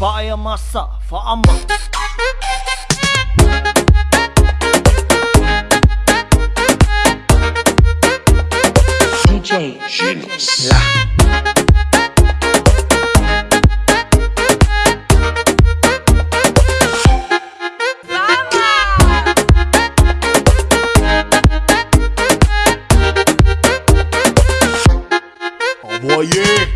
Fire massa, fama DJ Genos. Envoyé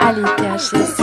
Allez, casse-les.